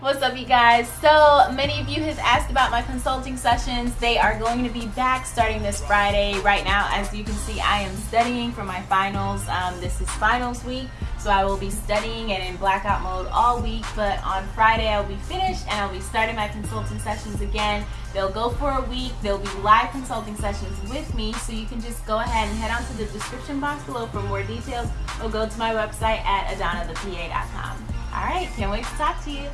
What's up you guys? So many of you has asked about my consulting sessions. They are going to be back starting this Friday. Right now, as you can see, I am studying for my finals. Um, this is finals week, so I will be studying and in blackout mode all week, but on Friday I'll be finished and I'll be starting my consulting sessions again. They'll go for a week. They'll be live consulting sessions with me, so you can just go ahead and head on to the description box below for more details or go to my website at adonnathepa.com. Alright, can't wait to talk to you.